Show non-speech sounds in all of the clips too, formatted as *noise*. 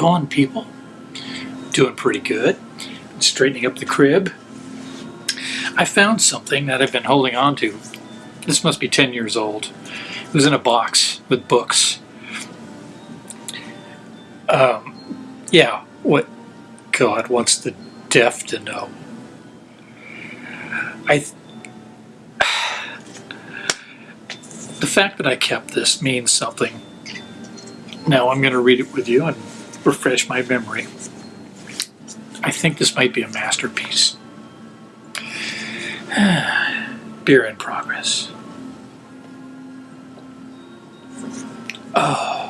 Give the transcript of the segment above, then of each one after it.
going, people? Doing pretty good. Straightening up the crib. I found something that I've been holding on to. This must be 10 years old. It was in a box with books. Um, yeah, what God wants the deaf to know. I. Th- *sighs* the fact that I kept this means something. Now I'm going to read it with you and refresh my memory. I think this might be a masterpiece. *sighs* Beer in progress. Oh.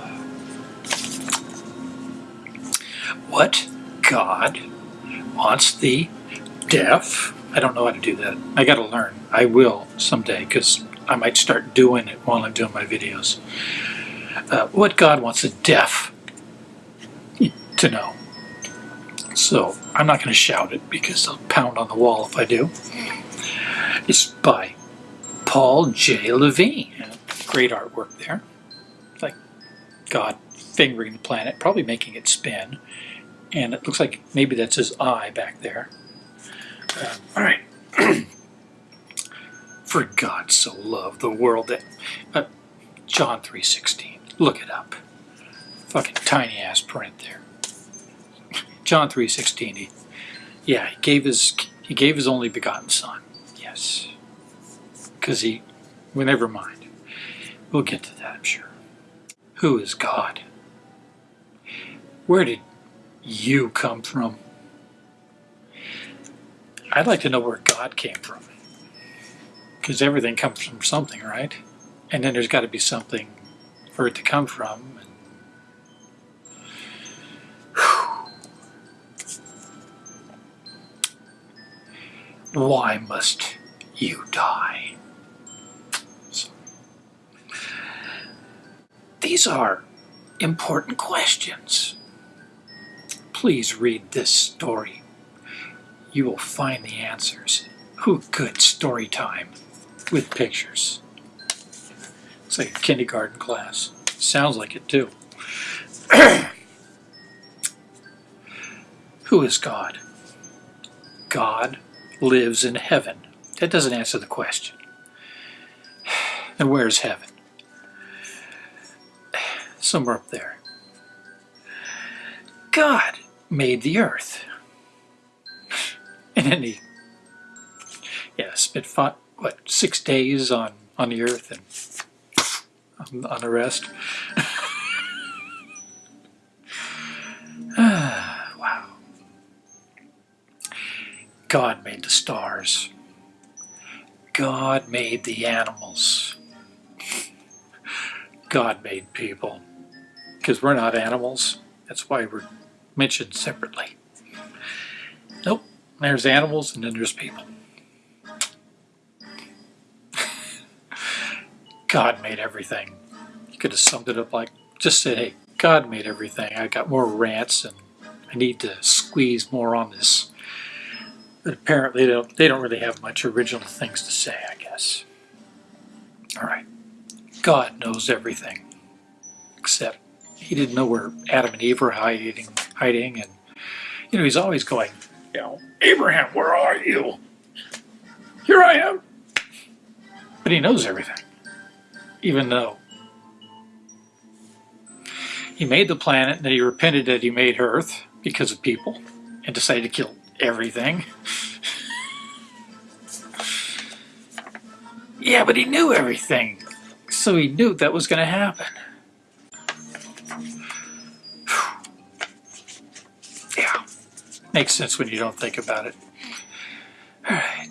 What God wants the deaf? I don't know how to do that. I got to learn. I will someday because I might start doing it while I'm doing my videos. Uh, what God wants the deaf to know. So I'm not going to shout it because I'll pound on the wall if I do. It's by Paul J. Levine. Great artwork there. It's Like God fingering the planet, probably making it spin. And it looks like maybe that's his eye back there. Uh, all right. *clears throat* For God so loved the world that... Uh, John 3.16. Look it up. Fucking tiny ass print there. John 3.16. He, yeah, he gave his he gave his only begotten son. Yes. Because he... Well, never mind. We'll get to that, I'm sure. Who is God? Where did you come from? I'd like to know where God came from. Because everything comes from something, right? And then there's got to be something for it to come from. Why must you die? These are important questions. Please read this story. You will find the answers. Who good story time with pictures. It's like a kindergarten class. Sounds like it too. *clears throat* Who is God? God lives in heaven. That doesn't answer the question. And where's heaven? Somewhere up there. God made the earth. And then he, yeah, spent five, what, six days on, on the earth and on, on the rest. *laughs* God made the stars. God made the animals. God made people. Because we're not animals. That's why we're mentioned separately. Nope. There's animals and then there's people. *laughs* God made everything. You could have summed it up like, just say, hey, God made everything. I got more rants and I need to squeeze more on this. But apparently they don't, they don't really have much original things to say, I guess. All right. God knows everything. Except he didn't know where Adam and Eve were hiding, hiding and, you know, he's always going, you know, Abraham, where are you? Here I am. But he knows everything, even though he made the planet and he repented that he made Earth because of people and decided to kill everything. Yeah, but he knew everything, so he knew that was going to happen. *sighs* Yeah, makes sense when you don't think about it. Alright.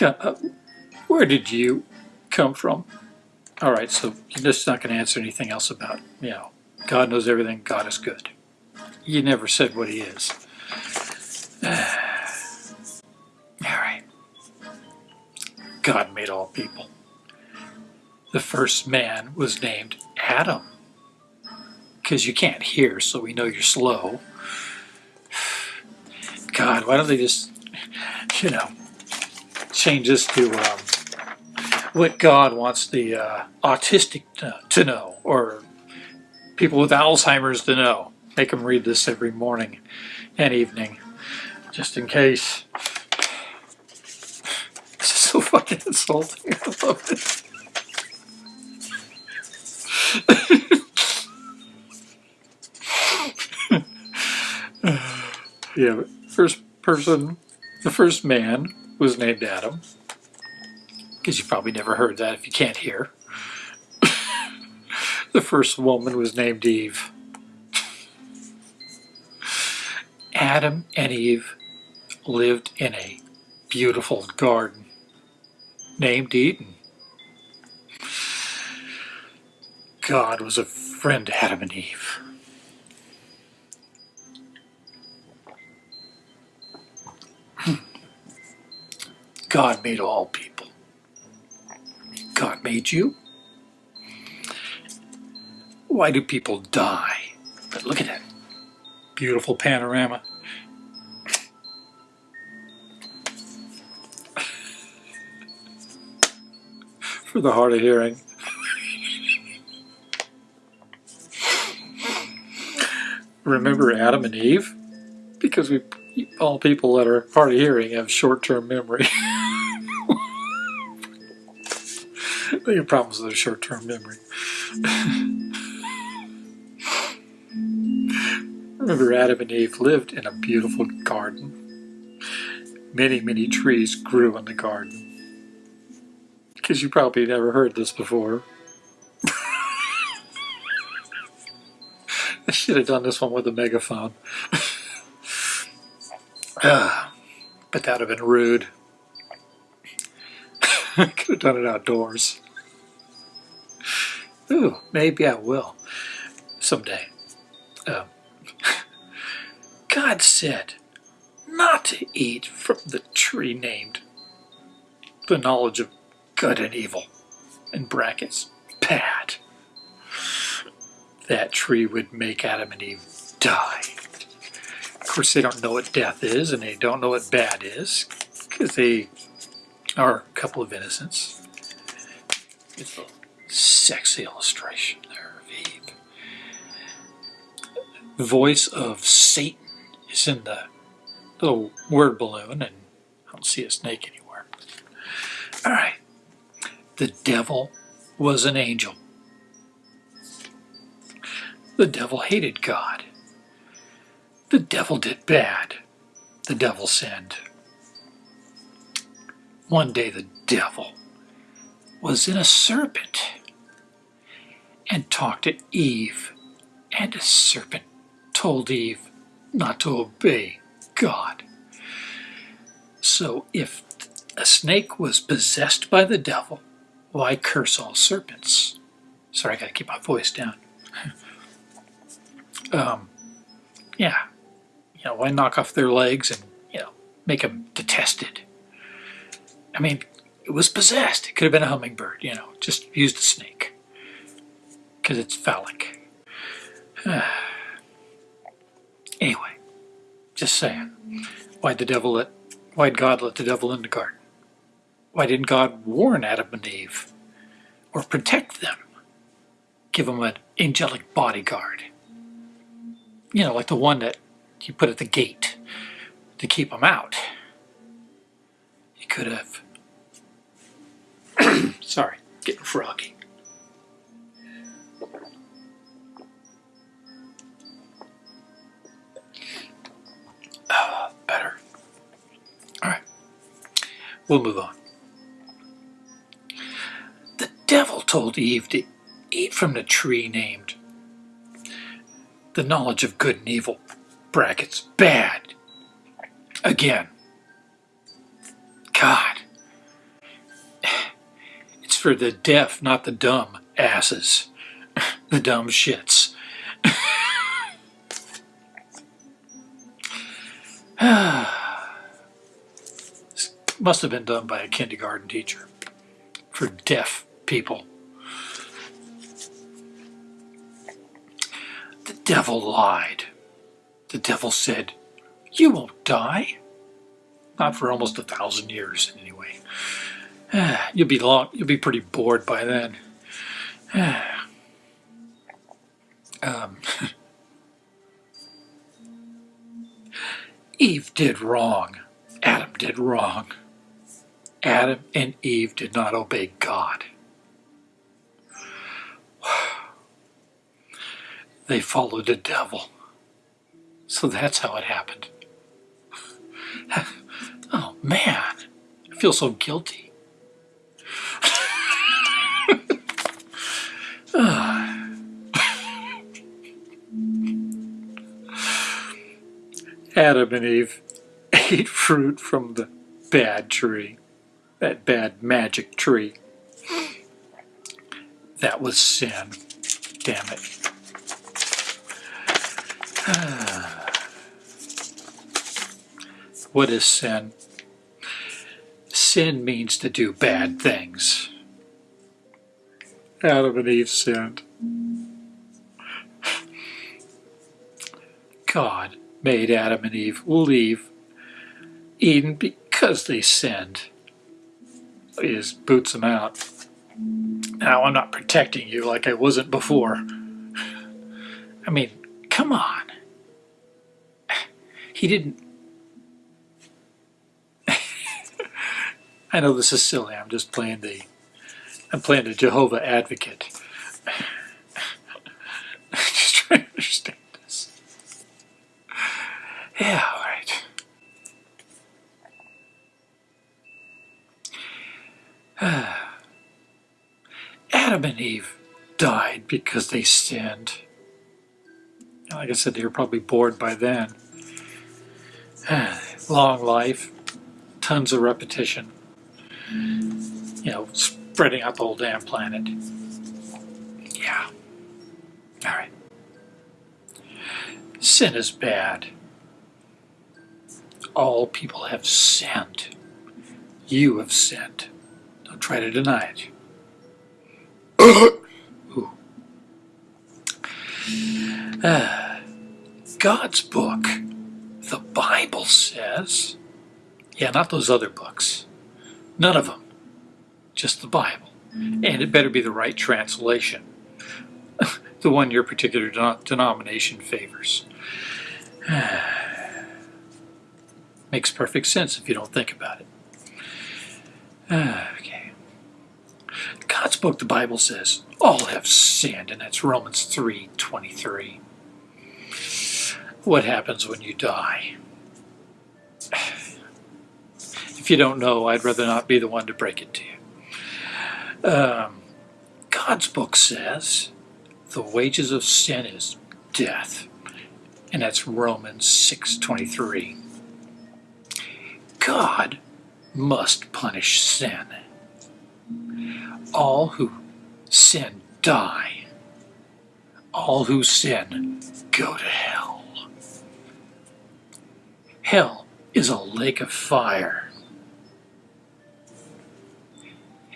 Uh, where did you come from? Alright, so you're just not going to answer anything else about, you know, God knows everything, God is good. You never said what he is. *sighs* God made all people. The first man was named Adam because you can't hear, so we know you're slow. God, why don't they just, you know, change this to um, what God wants the uh, autistic to, to know, or people with Alzheimer's to know. Make them read this every morning and evening, just in case. So fucking insulting. *laughs* I love yeah, first person, the first man was named Adam. Because you probably never heard that if you can't hear. *laughs* the first woman was named Eve. Adam and Eve lived in a beautiful garden named Eden. God was a friend to Adam and Eve. Hmm. God made all people. God made you. Why do people die? But look at that beautiful panorama. For the hard of hearing. Remember Adam and Eve? Because we all people that are hard of hearing have short-term memory. *laughs* they have problems with their short-term memory. *laughs* Remember Adam and Eve lived in a beautiful garden. Many, many trees grew in the garden. Because you probably never heard this before. I should have done this one with a megaphone. uh, but that would have been rude. *laughs* I could have done it outdoors. Ooh, maybe I will someday. Um, *laughs* God said not to eat from the tree named the knowledge of good and evil, in brackets, bad. That tree would make Adam and Eve die. Of course, they don't know what death is, and they don't know what bad is, because they are a couple of innocents. It's a sexy illustration there of Eve. The voice of Satan is in the little word balloon, and I don't see a snake anywhere. All right. The devil was an angel. The devil hated God. The devil did bad. The devil sinned. One day the devil was in a serpent and talked to Eve, and the serpent told Eve not to obey God. So if a snake was possessed by the devil, why curse all serpents? Sorry, I gotta keep my voice down. *laughs* um, yeah, you know, why knock off their legs and, you know, make them detested? I mean, it was possessed. It could have been a hummingbird, you know, just used a snake. Because it's phallic. *sighs* anyway, just saying. Why'd the devil let, why'd God let the devil in the garden? Why didn't God warn Adam and Eve? Or protect them? Give them an angelic bodyguard. You know, like the one that you put at the gate to keep them out. He could have *coughs* Sorry, getting froggy. Uh, better. All right, we'll move on. Devil told Eve to eat from the tree named the knowledge of good and evil, brackets, bad. Again, God, It's for the deaf, not the dumb asses. the dumb shits. *sighs* must have been done by a kindergarten teacher for deaf people. The devil lied. The devil said, you won't die. Not for almost a thousand years, anyway. You'll be long. You'll be pretty bored by then. Um, *laughs* Eve did wrong. Adam did wrong. Adam and Eve did not obey God. They followed the devil. So that's how it happened. *laughs* Oh man, I feel so guilty. *laughs* Adam and Eve *laughs* ate fruit from the bad tree, that bad magic tree. That was sin. Damn it. What is sin? Sin means to do bad things. Adam and Eve sinned. God made Adam and Eve leave Eden because they sinned. He just boots them out. Now, I'm not protecting you like I wasn't before. I mean, come on. He didn't. I know this is silly. I'm just playing the. I'm playing the Jehovah Advocate. *laughs* just trying to understand this. Yeah, all right. *sighs* Adam and Eve died because they sinned. Like I said, they were probably bored by then. *sighs* Long life, tons of repetition, you know, spreading out the whole damn planet. Yeah. All right. Sin is bad. All people have sinned. You have sinned. Don't try to deny it. *coughs* Uh, *sighs* God's book, the Bible says, yeah, not those other books. None of them. Just the Bible. And it better be the right translation. *laughs* the one your particular denomination favors. *sighs* Makes perfect sense if you don't think about it. *sighs* okay. God's book, the Bible says, all have sinned, and that's Romans 3 23. What happens when you die? *sighs* If you don't know, I'd rather not be the one to break it to you. Um, God's book says the wages of sin is death, and that's Romans 6:23. God must punish sin. All who sin die. All who sin go to hell. Hell is a lake of fire.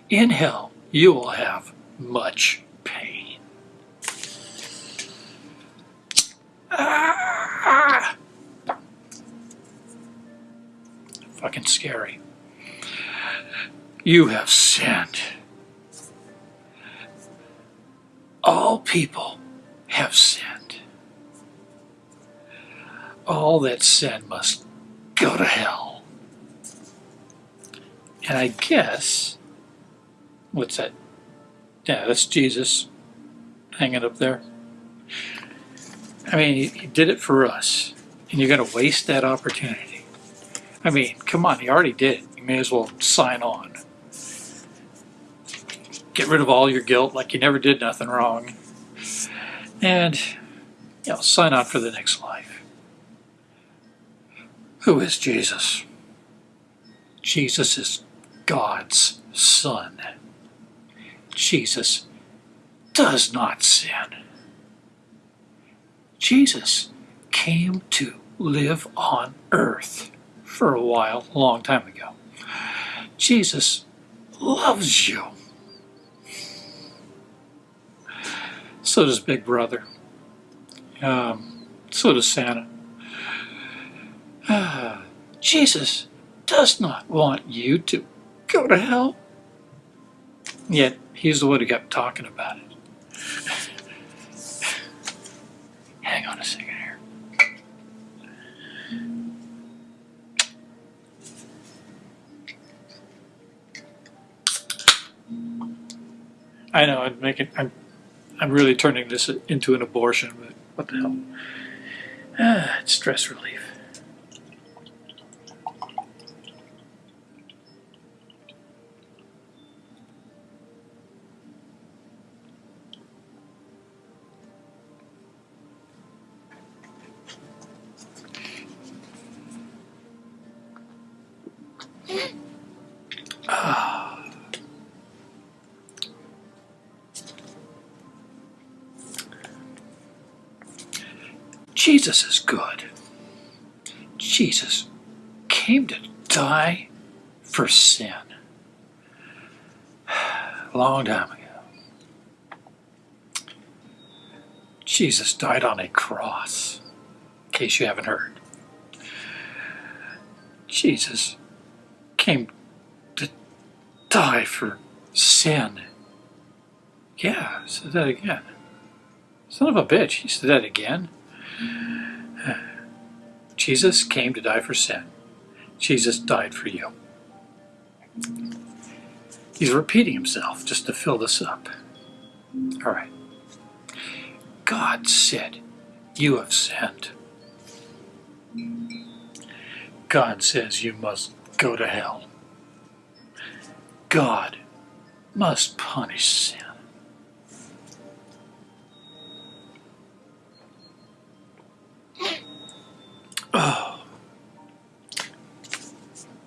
In hell, you will have much pain. Ah! Fucking scary. You have sinned. All people have sinned. All that sin must go to hell. And I guess what's that? Yeah, that's Jesus hanging up there. I mean, he, he did it for us, and you're going to waste that opportunity. I mean, come on, he already did. You may as well sign on. Get rid of all your guilt like you never did nothing wrong. And, you know, sign on for the next life. Who is Jesus? Jesus is God's Son. Jesus does not sin. Jesus came to live on earth for a while, a long time ago. Jesus loves you. So does Big Brother. Um, so does Santa. Uh, *sighs* Jesus does not want you to go to hell. Yet he's the one who kept talking about it. Hang on a second here. I know I'm making I'm I'm really turning this into an abortion, but what the hell? Ah, *sighs* it's stress relief. Jesus is good. Jesus came to die for sin. A *sighs* long time ago. Jesus died on a cross, in case you haven't heard. Jesus came to die for sin. Yeah, said that again. Son of a bitch, he said that again. Jesus came to die for sin. Jesus died for you. He's repeating himself just to fill this up. All right. God said, You have sinned. God says you must go to hell. God must punish sin. Oh.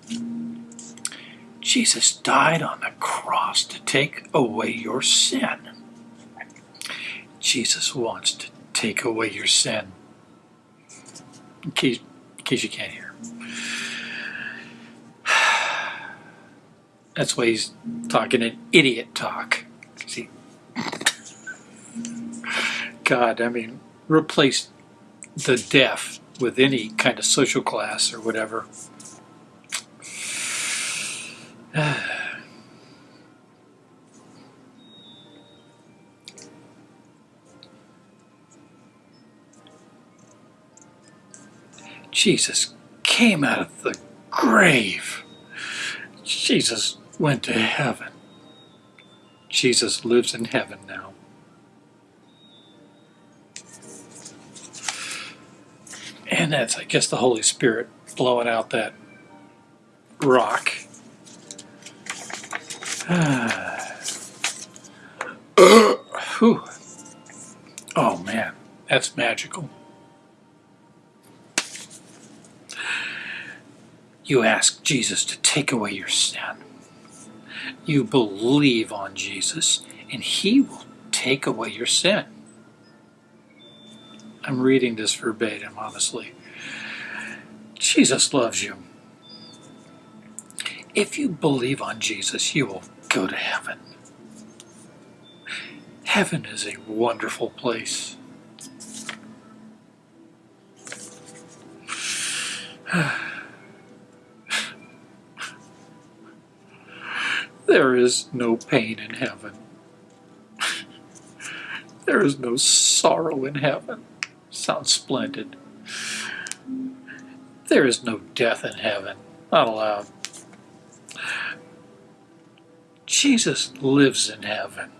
*sighs* Jesus died on the cross to take away your sin. Jesus wants to take away your sin. In case, in case you can't hear. *sighs* That's why he's talking an idiot talk. See, God, I mean, replace the deaf with any kind of social class or whatever. *sighs* Jesus came out of the grave. Jesus went to heaven. Jesus lives in heaven now. And that's, I guess, the Holy Spirit blowing out that rock. *sighs* Oh man, that's magical. You ask Jesus to take away your sin. You believe on Jesus, and He will take away your sin. I'm reading this verbatim, honestly. Jesus loves you. If you believe on Jesus, you will go to heaven. Heaven is a wonderful place. *sighs* There is no pain in heaven. *laughs* There is no sorrow in heaven. Sounds splendid. There is no death in heaven. Not allowed. Jesus lives in heaven.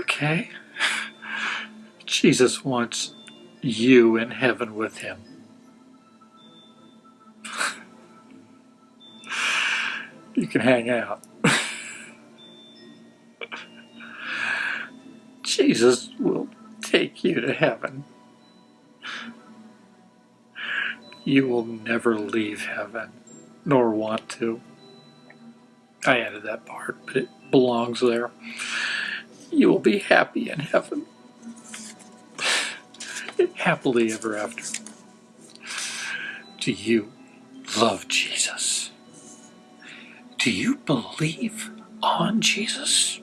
Okay? Jesus wants you in heaven with him. you can hang out. Jesus will take you to heaven. You will never leave heaven, nor want to. I added that part, but it belongs there. You will be happy in heaven. Happily ever after. Do you love Jesus? Do you believe on Jesus?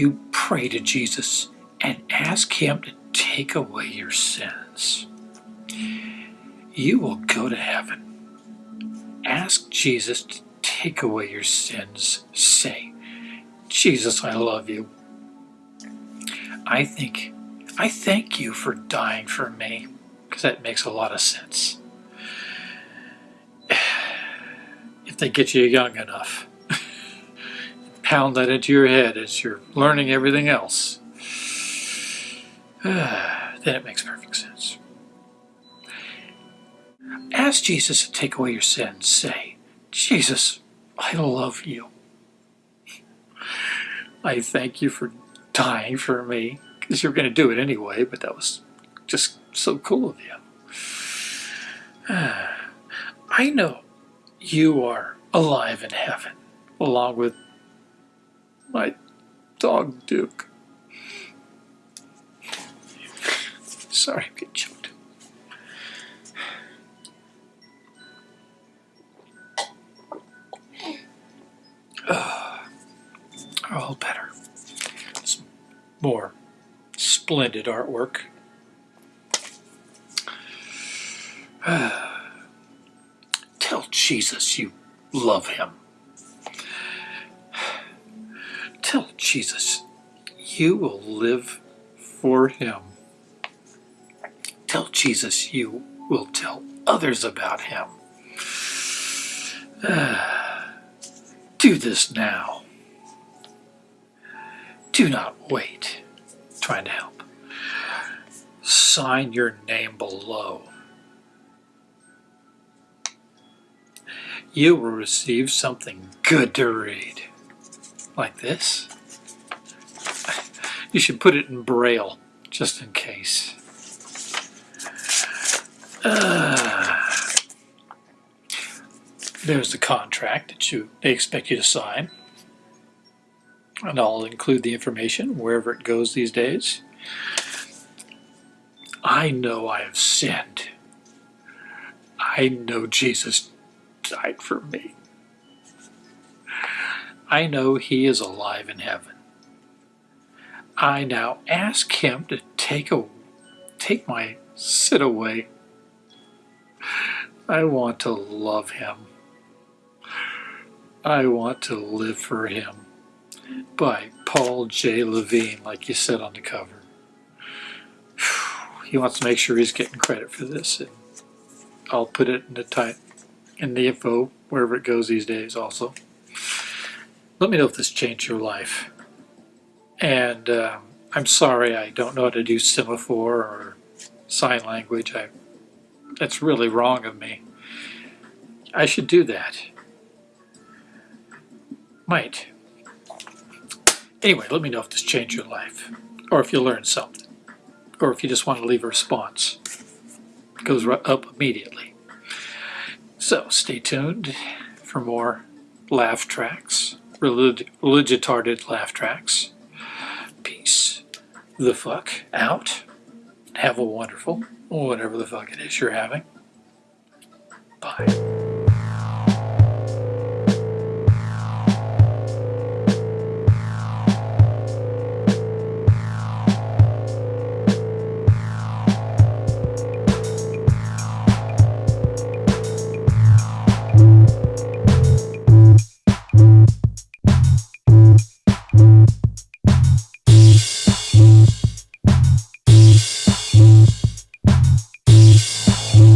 You pray to Jesus and ask Him to take away your sins. you will go to heaven. Ask Jesus to take away your sins. Say, Jesus, I love you. I think, I thank you for dying for me, because that makes a lot of sense. *sighs* If they get you young enough, pound that into your head as you're learning everything else, *sighs* then it makes perfect sense. Ask Jesus to take away your sins. Say, Jesus, I love you. I thank you for dying for me, because you're going to do it anyway, but that was just so cool of you. *sighs* I know you are alive in heaven, along with my dog Duke. Sorry, I'm getting choked. Ah, all better. Some more splendid artwork. Tell Jesus you love him. Tell Jesus you will live for him. Tell Jesus you will tell others about him. *sighs* Do this now. Do not wait. Trying to help. Sign your name below. You will receive something good to read. Like this. You should put it in Braille, just in case. Uh, there's the contract that you they expect you to sign. And I'll include the information wherever it goes these days. I know I have sinned. I know Jesus died for me. I know he is alive in heaven. I now ask him to take a take my sin away. I want to love him. I want to live for him. By Paul J. Levine, like you said on the cover. He wants to make sure he's getting credit for this, I'll put it in the type in the info wherever it goes these days. Also, let me know if this changed your life. And um, I'm sorry I don't know how to do semaphore or sign language. I that's really wrong of me. I should do that. Might. Anyway, let me know if this changed your life, or if you learned something, or if you just want to leave a response. It goes up immediately. So stay tuned for more laugh tracks, relig religitarded laugh tracks. Peace the fuck out. Have a wonderful, whatever the fuck it is you're having. Bye.